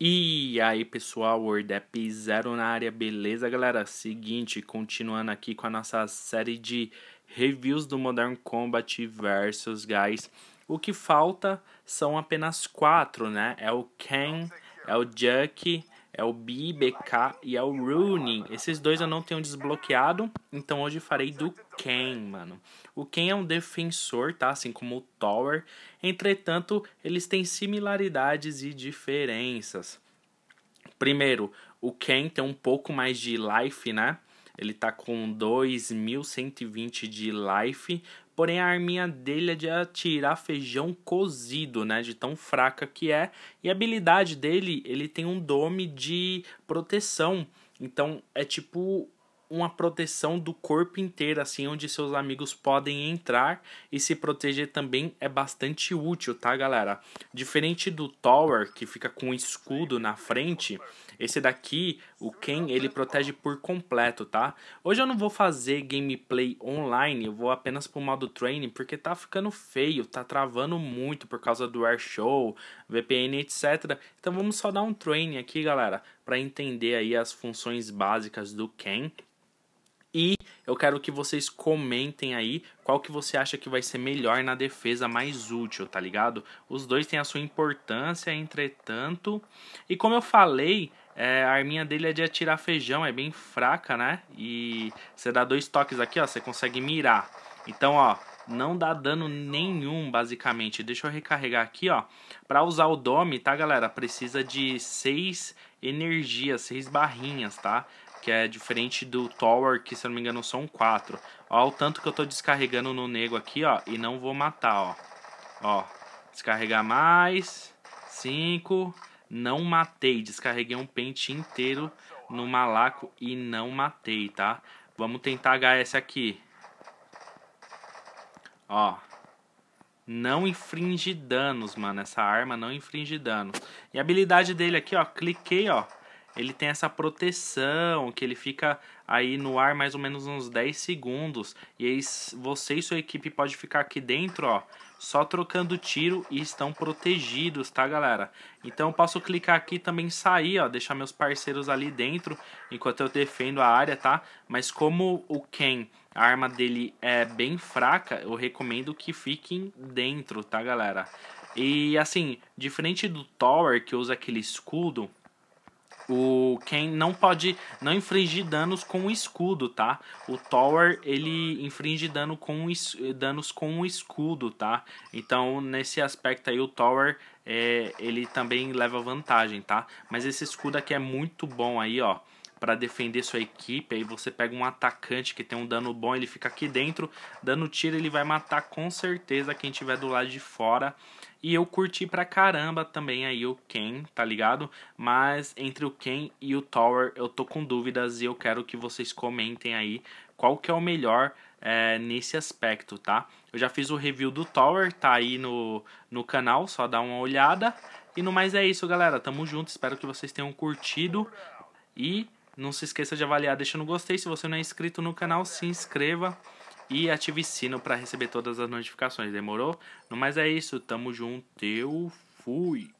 E aí pessoal, WordApp Zero na área, beleza galera? Seguinte, continuando aqui com a nossa série de reviews do Modern Combat Versus, guys. O que falta são apenas quatro, né? É o Ken, é o Juck, é o B, BK e é o Rooney. Esses dois eu não tenho desbloqueado, então hoje farei do Ken, mano. O Ken é um defensor, tá? Assim como o Tower. Entretanto, eles têm similaridades e diferenças. Primeiro, o Ken tem um pouco mais de life, né? Ele tá com 2120 de life, porém a arminha dele é de atirar feijão cozido, né, de tão fraca que é. E a habilidade dele, ele tem um dome de proteção. Então é tipo uma proteção do corpo inteiro, assim, onde seus amigos podem entrar e se proteger também é bastante útil, tá, galera? Diferente do Tower, que fica com um escudo na frente, esse daqui, o Ken, ele protege por completo, tá? Hoje eu não vou fazer gameplay online, eu vou apenas pro modo training, porque tá ficando feio, tá travando muito por causa do Airshow, VPN, etc. Então vamos só dar um training aqui, galera, para entender aí as funções básicas do Ken eu quero que vocês comentem aí qual que você acha que vai ser melhor na defesa mais útil, tá ligado? Os dois têm a sua importância, entretanto. E como eu falei, é, a arminha dele é de atirar feijão, é bem fraca, né? E você dá dois toques aqui, ó, você consegue mirar. Então, ó, não dá dano nenhum, basicamente. Deixa eu recarregar aqui, ó. Pra usar o Dome, tá, galera? Precisa de 6 energias, 6 barrinhas, tá? Que é diferente do Tower, que se eu não me engano são quatro. Ó o tanto que eu tô descarregando no nego aqui, ó, e não vou matar, ó. Ó, descarregar mais, cinco, não matei, descarreguei um pente inteiro no malaco e não matei, tá? Vamos tentar HS aqui. Ó, não infringe danos, mano, essa arma não infringe danos. E a habilidade dele aqui, ó, cliquei, ó, ele tem essa proteção, que ele fica aí no ar mais ou menos uns 10 segundos. E aí você e sua equipe pode ficar aqui dentro, ó, só trocando tiro e estão protegidos, tá, galera? Então eu posso clicar aqui também sair, ó, deixar meus parceiros ali dentro enquanto eu defendo a área, tá? Mas como o Ken, a arma dele é bem fraca, eu recomendo que fiquem dentro, tá, galera? E assim, diferente do Tower que usa aquele escudo, o Ken não pode não infringir danos com o escudo, tá? O Tower ele infringe dano com danos com o escudo, tá? Então nesse aspecto aí o Tower é, ele também leva vantagem, tá? Mas esse escudo aqui é muito bom aí, ó para defender sua equipe. Aí você pega um atacante que tem um dano bom, ele fica aqui dentro, dando tiro, ele vai matar com certeza quem tiver do lado de fora. E eu curti pra caramba também aí o Ken, tá ligado? Mas entre o Ken e o Tower eu tô com dúvidas e eu quero que vocês comentem aí qual que é o melhor é, nesse aspecto, tá? Eu já fiz o review do Tower, tá aí no, no canal, só dá uma olhada. E no mais é isso, galera. Tamo junto, espero que vocês tenham curtido. E não se esqueça de avaliar deixando gostei. Se você não é inscrito no canal, se inscreva e ative o sino para receber todas as notificações. Demorou? No mais é isso. Tamo junto. Eu fui.